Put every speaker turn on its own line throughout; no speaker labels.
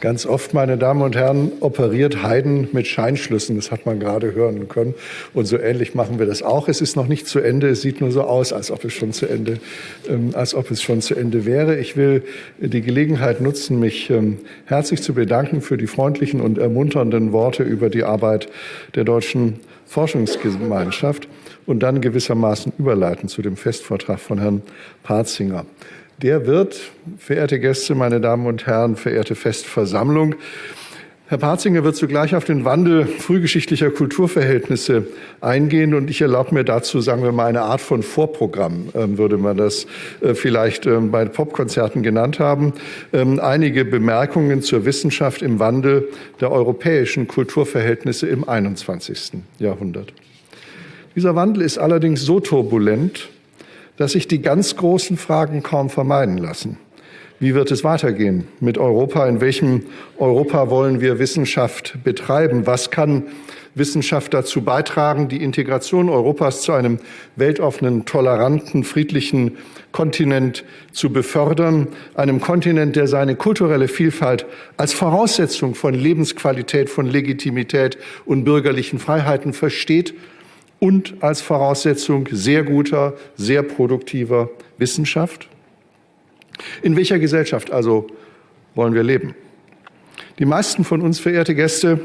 Ganz oft, meine Damen und Herren, operiert Haydn mit Scheinschlüssen. Das hat man gerade hören können. Und so ähnlich machen wir das auch. Es ist noch nicht zu Ende. Es sieht nur so aus, als ob es schon zu Ende, ähm, als ob es schon zu Ende wäre. Ich will die Gelegenheit nutzen, mich ähm, herzlich zu bedanken für die freundlichen und ermunternden Worte über die Arbeit der deutschen Forschungsgemeinschaft und dann gewissermaßen überleiten zu dem Festvortrag von Herrn Parzinger. Der wird, verehrte Gäste, meine Damen und Herren, verehrte Festversammlung, Herr Parzinger wird zugleich auf den Wandel frühgeschichtlicher Kulturverhältnisse eingehen und ich erlaube mir dazu, sagen wir mal, eine Art von Vorprogramm, ähm, würde man das äh, vielleicht ähm, bei Popkonzerten genannt haben. Ähm, einige Bemerkungen zur Wissenschaft im Wandel der europäischen Kulturverhältnisse im 21. Jahrhundert. Dieser Wandel ist allerdings so turbulent, dass sich die ganz großen Fragen kaum vermeiden lassen. Wie wird es weitergehen mit Europa? In welchem Europa wollen wir Wissenschaft betreiben? Was kann Wissenschaft dazu beitragen, die Integration Europas zu einem weltoffenen, toleranten, friedlichen Kontinent zu befördern, einem Kontinent, der seine kulturelle Vielfalt als Voraussetzung von Lebensqualität, von Legitimität und bürgerlichen Freiheiten versteht und als Voraussetzung sehr guter, sehr produktiver Wissenschaft? In welcher Gesellschaft also wollen wir leben? Die meisten von uns, verehrte Gäste,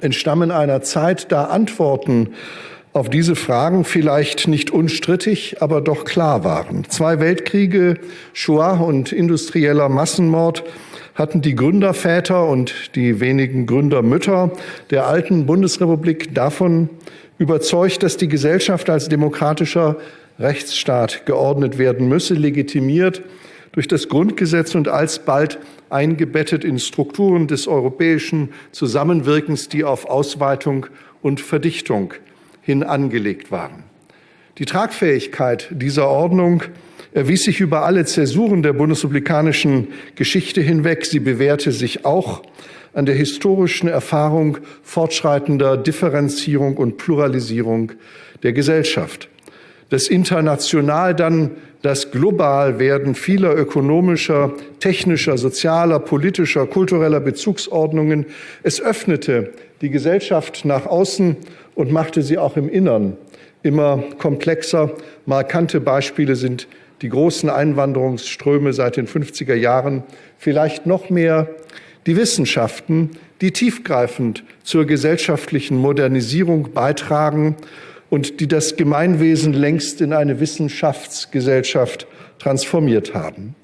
entstammen einer Zeit, da Antworten auf diese Fragen vielleicht nicht unstrittig, aber doch klar waren. Zwei Weltkriege, Shoah und industrieller Massenmord hatten die Gründerväter und die wenigen Gründermütter der alten Bundesrepublik davon überzeugt, dass die Gesellschaft als demokratischer Rechtsstaat geordnet werden müsse, legitimiert durch das Grundgesetz und alsbald eingebettet in Strukturen des europäischen Zusammenwirkens, die auf Ausweitung und Verdichtung hin angelegt waren. Die Tragfähigkeit dieser Ordnung erwies sich über alle Zäsuren der bundesrepublikanischen Geschichte hinweg. Sie bewährte sich auch an der historischen Erfahrung fortschreitender Differenzierung und Pluralisierung der Gesellschaft. Das international dann das Globalwerden vieler ökonomischer, technischer, sozialer, politischer, kultureller Bezugsordnungen. Es öffnete die Gesellschaft nach außen und machte sie auch im Innern immer komplexer. Markante Beispiele sind die großen Einwanderungsströme seit den 50er Jahren, vielleicht noch mehr die Wissenschaften, die tiefgreifend zur gesellschaftlichen Modernisierung beitragen und die das Gemeinwesen längst in eine Wissenschaftsgesellschaft transformiert haben.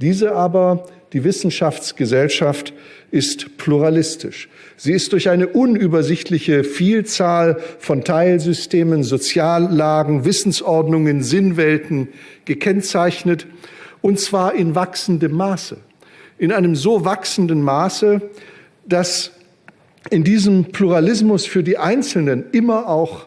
Diese aber, die Wissenschaftsgesellschaft, ist pluralistisch. Sie ist durch eine unübersichtliche Vielzahl von Teilsystemen, Soziallagen, Wissensordnungen, Sinnwelten gekennzeichnet, und zwar in wachsendem Maße in einem so wachsenden Maße, dass in diesem Pluralismus für die Einzelnen immer auch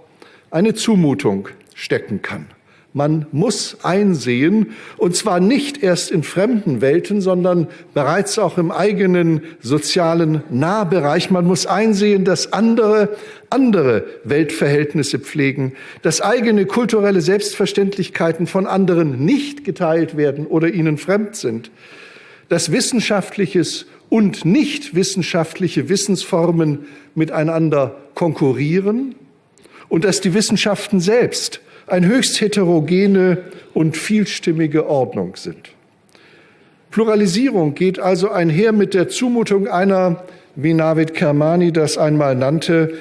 eine Zumutung stecken kann. Man muss einsehen, und zwar nicht erst in fremden Welten, sondern bereits auch im eigenen sozialen Nahbereich. Man muss einsehen, dass andere andere Weltverhältnisse pflegen, dass eigene kulturelle Selbstverständlichkeiten von anderen nicht geteilt werden oder ihnen fremd sind, dass wissenschaftliches und nicht wissenschaftliche Wissensformen miteinander konkurrieren und dass die Wissenschaften selbst eine höchst heterogene und vielstimmige Ordnung sind. Pluralisierung geht also einher mit der Zumutung einer, wie Navid Kermani das einmal nannte,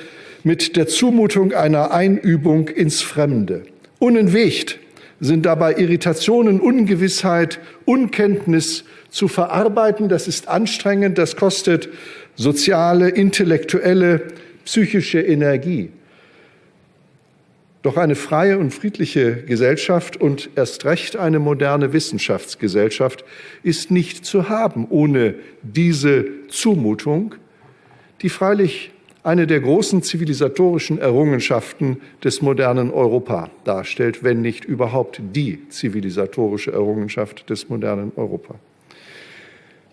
mit der Zumutung einer Einübung ins Fremde. Unentwegt sind dabei Irritationen, Ungewissheit, Unkenntnis, zu verarbeiten. Das ist anstrengend, das kostet soziale, intellektuelle, psychische Energie. Doch eine freie und friedliche Gesellschaft und erst recht eine moderne Wissenschaftsgesellschaft ist nicht zu haben ohne diese Zumutung, die freilich eine der großen zivilisatorischen Errungenschaften des modernen Europa darstellt, wenn nicht überhaupt die zivilisatorische Errungenschaft des modernen Europa.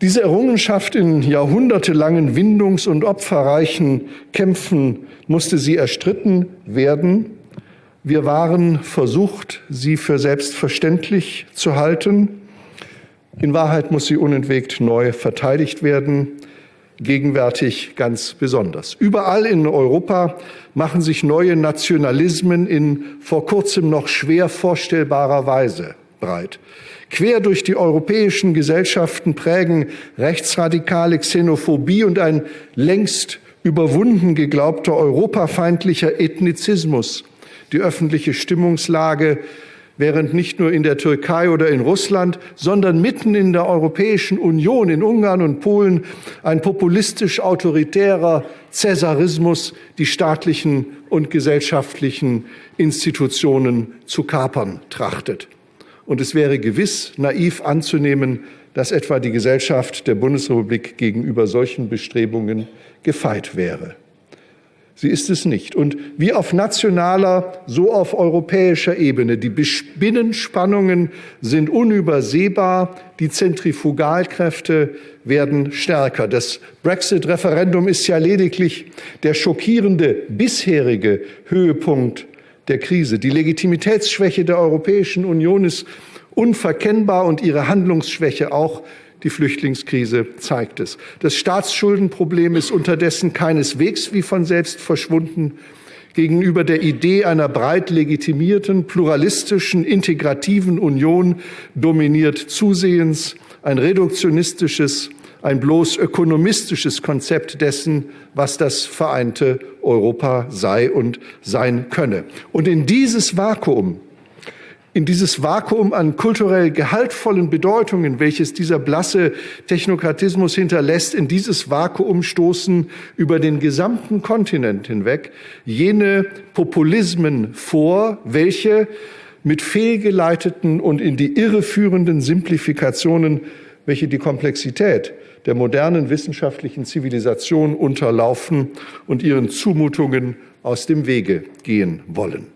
Diese Errungenschaft in jahrhundertelangen Windungs- und opferreichen Kämpfen musste sie erstritten werden. Wir waren versucht, sie für selbstverständlich zu halten. In Wahrheit muss sie unentwegt neu verteidigt werden. gegenwärtig ganz besonders. Überall in Europa machen sich neue Nationalismen in vor kurzem noch schwer vorstellbarer Weise breit. Quer durch die europäischen Gesellschaften prägen rechtsradikale Xenophobie und ein längst überwunden geglaubter europafeindlicher Ethnizismus die öffentliche Stimmungslage während nicht nur in der Türkei oder in Russland, sondern mitten in der Europäischen Union, in Ungarn und Polen, ein populistisch autoritärer Cäsarismus die staatlichen und gesellschaftlichen Institutionen zu kapern trachtet. Und es wäre gewiss naiv anzunehmen, dass etwa die Gesellschaft der Bundesrepublik gegenüber solchen Bestrebungen gefeit wäre. Sie ist es nicht. Und wie auf nationaler, so auf europäischer Ebene. Die Binnenspannungen sind unübersehbar, die Zentrifugalkräfte werden stärker. Das Brexit-Referendum ist ja lediglich der schockierende bisherige Höhepunkt der Krise. Die Legitimitätsschwäche der Europäischen Union ist unverkennbar und ihre Handlungsschwäche auch die Flüchtlingskrise zeigt es. Das Staatsschuldenproblem ist unterdessen keineswegs wie von selbst verschwunden. Gegenüber der Idee einer breit legitimierten, pluralistischen, integrativen Union dominiert zusehends ein reduktionistisches, ein bloß ökonomistisches Konzept dessen, was das vereinte Europa sei und sein könne. Und in dieses Vakuum in dieses Vakuum an kulturell gehaltvollen Bedeutungen, welches dieser blasse Technokratismus hinterlässt, in dieses Vakuum stoßen über den gesamten Kontinent hinweg jene Populismen vor, welche mit fehlgeleiteten und in die Irre führenden Simplifikationen, welche die Komplexität der modernen wissenschaftlichen Zivilisation unterlaufen und ihren Zumutungen aus dem Wege gehen wollen.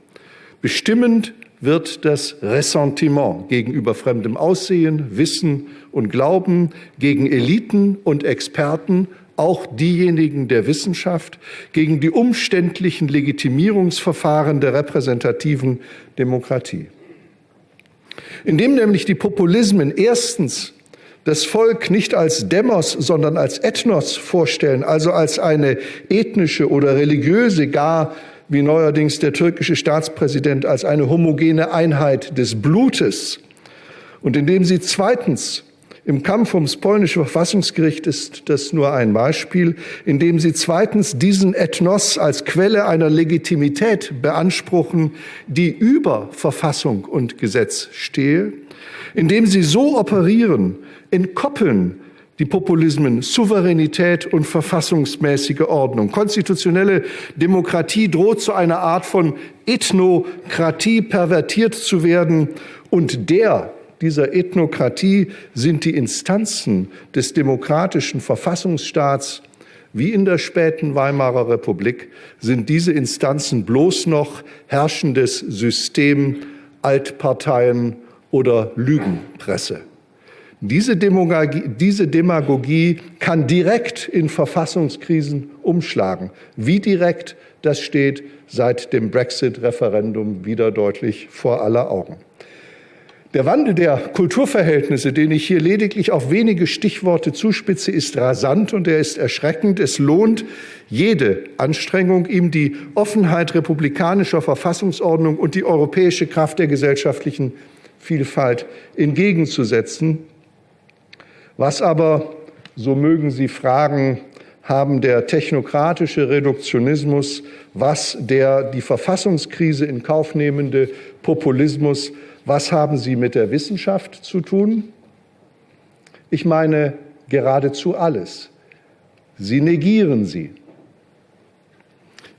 Bestimmend wird das Ressentiment gegenüber fremdem Aussehen, Wissen und Glauben, gegen Eliten und Experten, auch diejenigen der Wissenschaft, gegen die umständlichen Legitimierungsverfahren der repräsentativen Demokratie. Indem nämlich die Populismen erstens das Volk nicht als Demos, sondern als Ethnos vorstellen, also als eine ethnische oder religiöse, gar wie neuerdings der türkische Staatspräsident, als eine homogene Einheit des Blutes. Und indem sie zweitens im Kampf ums polnische Verfassungsgericht ist das nur ein Beispiel, indem sie zweitens diesen Ethnos als Quelle einer Legitimität beanspruchen, die über Verfassung und Gesetz stehe, indem sie so operieren, entkoppeln die Populismen Souveränität und verfassungsmäßige Ordnung. Konstitutionelle Demokratie droht zu einer Art von Ethnokratie pervertiert zu werden und der dieser Ethnokratie sind die Instanzen des demokratischen Verfassungsstaats wie in der späten Weimarer Republik sind diese Instanzen bloß noch herrschendes System, Altparteien oder Lügenpresse. Diese Demagogie, diese Demagogie kann direkt in Verfassungskrisen umschlagen. Wie direkt, das steht seit dem Brexit-Referendum wieder deutlich vor aller Augen. Der Wandel der Kulturverhältnisse, den ich hier lediglich auf wenige Stichworte zuspitze, ist rasant und er ist erschreckend. Es lohnt jede Anstrengung, ihm die Offenheit republikanischer Verfassungsordnung und die europäische Kraft der gesellschaftlichen Vielfalt entgegenzusetzen. Was aber, so mögen Sie fragen, haben der technokratische Reduktionismus, was der die Verfassungskrise in Kauf nehmende Populismus, was haben sie mit der Wissenschaft zu tun? Ich meine geradezu alles. Sie negieren sie.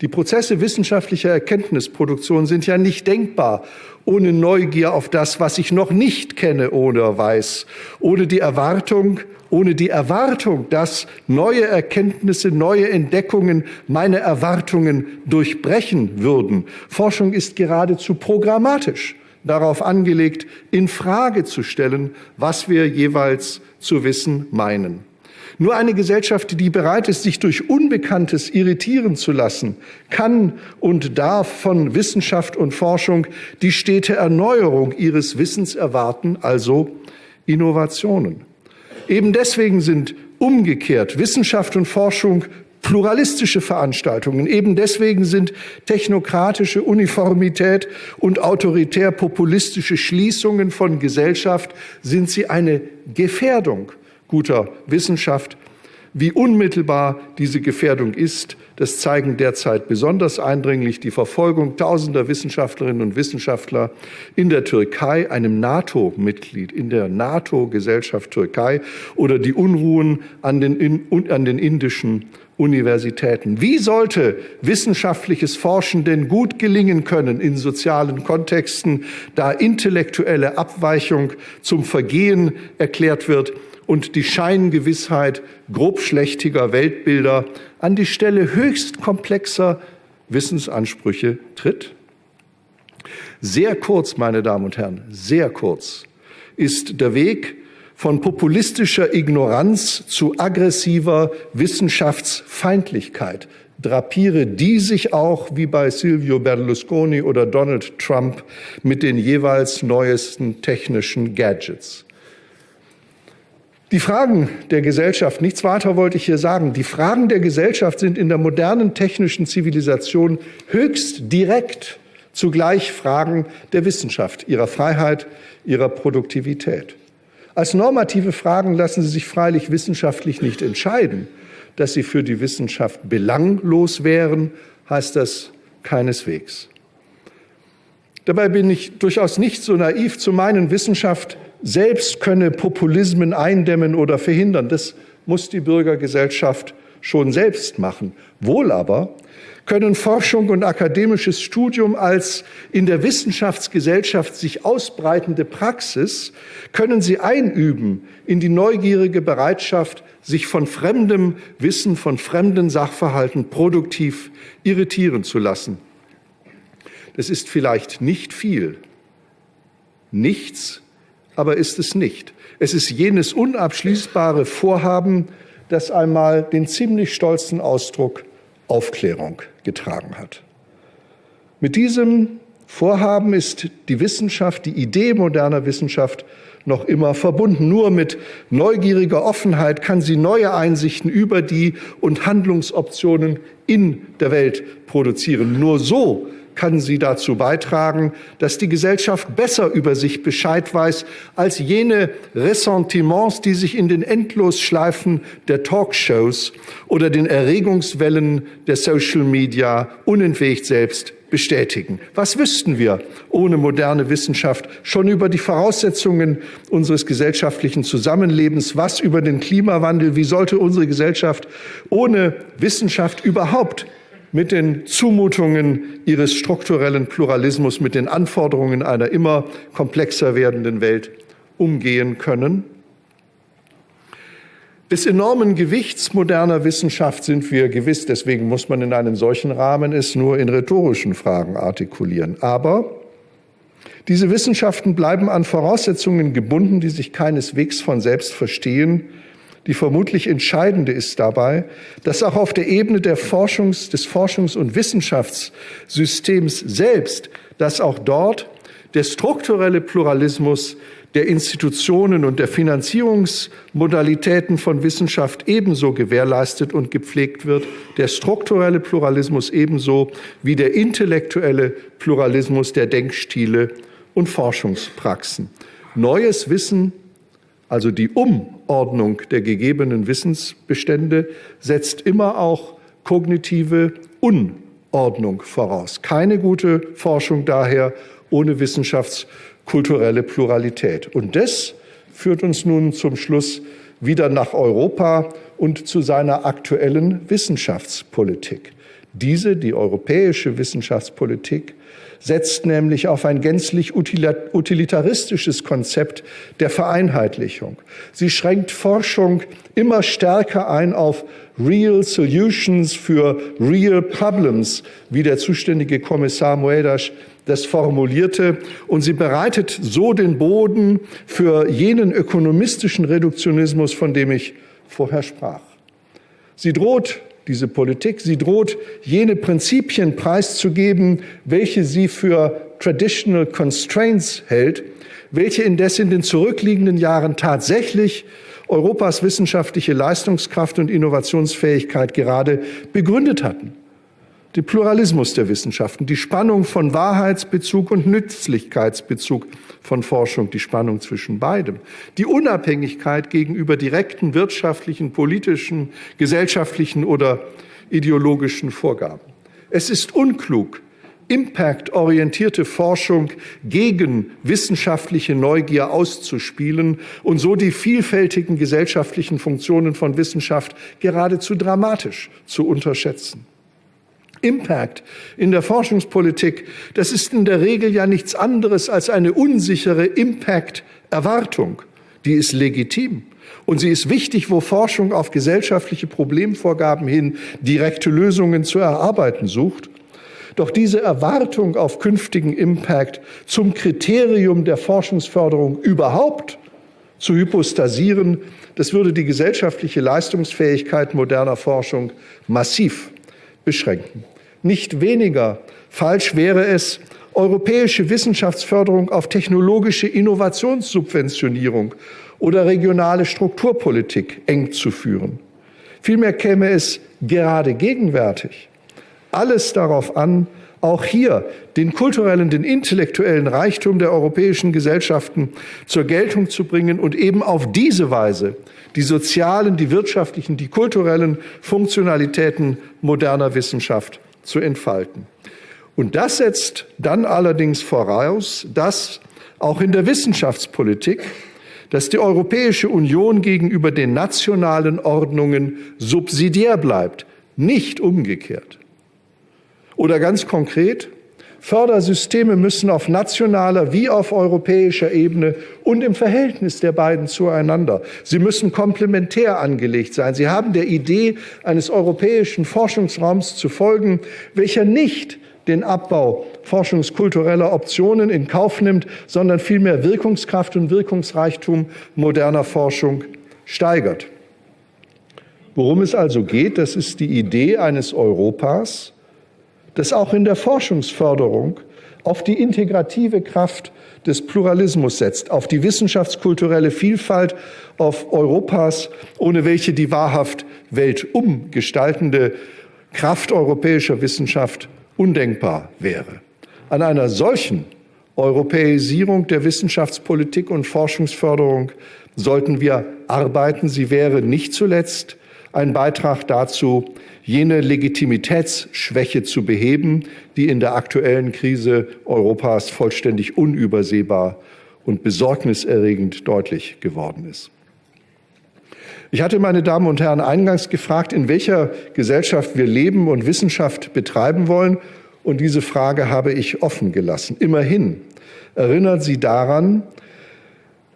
Die Prozesse wissenschaftlicher Erkenntnisproduktion sind ja nicht denkbar ohne Neugier auf das, was ich noch nicht kenne oder weiß, ohne die Erwartung, ohne die Erwartung, dass neue Erkenntnisse, neue Entdeckungen meine Erwartungen durchbrechen würden. Forschung ist geradezu programmatisch darauf angelegt, in Frage zu stellen, was wir jeweils zu wissen meinen. Nur eine Gesellschaft, die bereit ist, sich durch Unbekanntes irritieren zu lassen, kann und darf von Wissenschaft und Forschung die stete Erneuerung ihres Wissens erwarten, also Innovationen. Eben deswegen sind Umgekehrt, Wissenschaft und Forschung pluralistische Veranstaltungen. Eben deswegen sind technokratische Uniformität und autoritär-populistische Schließungen von Gesellschaft, sind sie eine Gefährdung guter Wissenschaft. Wie unmittelbar diese Gefährdung ist, das zeigen derzeit besonders eindringlich die Verfolgung tausender Wissenschaftlerinnen und Wissenschaftler in der Türkei, einem NATO-Mitglied, in der NATO-Gesellschaft Türkei oder die Unruhen an den, an den indischen Universitäten. Wie sollte wissenschaftliches Forschen denn gut gelingen können in sozialen Kontexten, da intellektuelle Abweichung zum Vergehen erklärt wird und die Scheingewissheit grobschlächtiger Weltbilder an die Stelle höchst komplexer Wissensansprüche tritt? Sehr kurz, meine Damen und Herren, sehr kurz ist der Weg von populistischer Ignoranz zu aggressiver Wissenschaftsfeindlichkeit. Drapiere die sich auch, wie bei Silvio Berlusconi oder Donald Trump, mit den jeweils neuesten technischen Gadgets. Die Fragen der Gesellschaft, nichts weiter wollte ich hier sagen, die Fragen der Gesellschaft sind in der modernen technischen Zivilisation höchst direkt zugleich Fragen der Wissenschaft, ihrer Freiheit, ihrer Produktivität. Als normative Fragen lassen sie sich freilich wissenschaftlich nicht entscheiden. Dass sie für die Wissenschaft belanglos wären, heißt das keineswegs. Dabei bin ich durchaus nicht so naiv zu meinen, Wissenschaft selbst könne Populismen eindämmen oder verhindern. Das muss die Bürgergesellschaft schon selbst machen. Wohl aber können Forschung und akademisches Studium als in der Wissenschaftsgesellschaft sich ausbreitende Praxis, können sie einüben in die neugierige Bereitschaft, sich von fremdem Wissen, von fremden Sachverhalten produktiv irritieren zu lassen. Das ist vielleicht nicht viel. Nichts, aber ist es nicht. Es ist jenes unabschließbare Vorhaben, das einmal den ziemlich stolzen Ausdruck Aufklärung getragen hat. Mit diesem Vorhaben ist die Wissenschaft, die Idee moderner Wissenschaft noch immer verbunden. Nur mit neugieriger Offenheit kann sie neue Einsichten über die und Handlungsoptionen in der Welt produzieren. Nur so kann sie dazu beitragen, dass die Gesellschaft besser über sich Bescheid weiß als jene Ressentiments, die sich in den Endlosschleifen der Talkshows oder den Erregungswellen der Social Media unentwegt selbst bestätigen. Was wüssten wir ohne moderne Wissenschaft schon über die Voraussetzungen unseres gesellschaftlichen Zusammenlebens? Was über den Klimawandel? Wie sollte unsere Gesellschaft ohne Wissenschaft überhaupt mit den Zumutungen ihres strukturellen Pluralismus, mit den Anforderungen einer immer komplexer werdenden Welt umgehen können. Des enormen Gewichts moderner Wissenschaft sind wir gewiss, deswegen muss man in einem solchen Rahmen es nur in rhetorischen Fragen artikulieren. Aber diese Wissenschaften bleiben an Voraussetzungen gebunden, die sich keineswegs von selbst verstehen, die vermutlich entscheidende ist dabei, dass auch auf der Ebene der Forschungs-, des Forschungs- und Wissenschaftssystems selbst, dass auch dort der strukturelle Pluralismus der Institutionen und der Finanzierungsmodalitäten von Wissenschaft ebenso gewährleistet und gepflegt wird, der strukturelle Pluralismus ebenso wie der intellektuelle Pluralismus der Denkstile und Forschungspraxen. Neues Wissen also die Umordnung der gegebenen Wissensbestände setzt immer auch kognitive Unordnung voraus. Keine gute Forschung daher ohne wissenschaftskulturelle Pluralität. Und das führt uns nun zum Schluss wieder nach Europa und zu seiner aktuellen Wissenschaftspolitik. Diese, die europäische Wissenschaftspolitik, setzt nämlich auf ein gänzlich utilitaristisches Konzept der Vereinheitlichung. Sie schränkt Forschung immer stärker ein auf Real Solutions für Real Problems, wie der zuständige Kommissar Moedas das formulierte. Und sie bereitet so den Boden für jenen ökonomistischen Reduktionismus, von dem ich vorher sprach. Sie droht diese Politik. Sie droht, jene Prinzipien preiszugeben, welche sie für traditional constraints hält, welche indes in den zurückliegenden Jahren tatsächlich Europas wissenschaftliche Leistungskraft und Innovationsfähigkeit gerade begründet hatten. Der Pluralismus der Wissenschaften, die Spannung von Wahrheitsbezug und Nützlichkeitsbezug von Forschung, die Spannung zwischen beidem, die Unabhängigkeit gegenüber direkten wirtschaftlichen, politischen, gesellschaftlichen oder ideologischen Vorgaben. Es ist unklug, impactorientierte Forschung gegen wissenschaftliche Neugier auszuspielen und so die vielfältigen gesellschaftlichen Funktionen von Wissenschaft geradezu dramatisch zu unterschätzen. Impact in der Forschungspolitik, das ist in der Regel ja nichts anderes als eine unsichere Impact-Erwartung. Die ist legitim. Und sie ist wichtig, wo Forschung auf gesellschaftliche Problemvorgaben hin direkte Lösungen zu erarbeiten sucht. Doch diese Erwartung auf künftigen Impact zum Kriterium der Forschungsförderung überhaupt zu hypostasieren, das würde die gesellschaftliche Leistungsfähigkeit moderner Forschung massiv beschränken. Nicht weniger falsch wäre es, europäische Wissenschaftsförderung auf technologische Innovationssubventionierung oder regionale Strukturpolitik eng zu führen. Vielmehr käme es gerade gegenwärtig alles darauf an, auch hier den kulturellen, den intellektuellen Reichtum der europäischen Gesellschaften zur Geltung zu bringen und eben auf diese Weise die sozialen, die wirtschaftlichen, die kulturellen Funktionalitäten moderner Wissenschaft zu entfalten. Und das setzt dann allerdings voraus, dass auch in der Wissenschaftspolitik, dass die Europäische Union gegenüber den nationalen Ordnungen subsidiär bleibt, nicht umgekehrt. Oder ganz konkret, Fördersysteme müssen auf nationaler wie auf europäischer Ebene und im Verhältnis der beiden zueinander. Sie müssen komplementär angelegt sein. Sie haben der Idee eines europäischen Forschungsraums zu folgen, welcher nicht den Abbau forschungskultureller Optionen in Kauf nimmt, sondern vielmehr Wirkungskraft und Wirkungsreichtum moderner Forschung steigert. Worum es also geht, das ist die Idee eines Europas, das auch in der Forschungsförderung auf die integrative Kraft des Pluralismus setzt, auf die wissenschaftskulturelle Vielfalt, auf Europas, ohne welche die wahrhaft weltumgestaltende Kraft europäischer Wissenschaft undenkbar wäre. An einer solchen Europäisierung der Wissenschaftspolitik und Forschungsförderung sollten wir arbeiten. Sie wäre nicht zuletzt ein Beitrag dazu, jene Legitimitätsschwäche zu beheben, die in der aktuellen Krise Europas vollständig unübersehbar und besorgniserregend deutlich geworden ist. Ich hatte, meine Damen und Herren, eingangs gefragt, in welcher Gesellschaft wir leben und Wissenschaft betreiben wollen. Und diese Frage habe ich offen gelassen. Immerhin erinnert sie daran,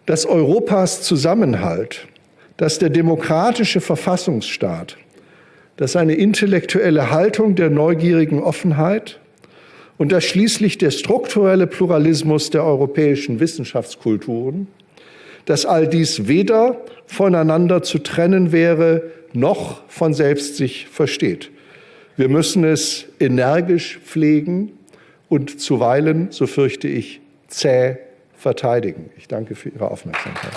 dass Europas Zusammenhalt dass der demokratische Verfassungsstaat, dass eine intellektuelle Haltung der neugierigen Offenheit und dass schließlich der strukturelle Pluralismus der europäischen Wissenschaftskulturen, dass all dies weder voneinander zu trennen wäre, noch von selbst sich versteht. Wir müssen es energisch pflegen und zuweilen, so fürchte ich, zäh verteidigen. Ich danke für Ihre Aufmerksamkeit.